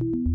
you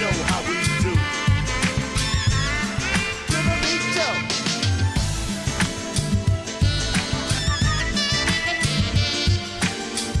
know how we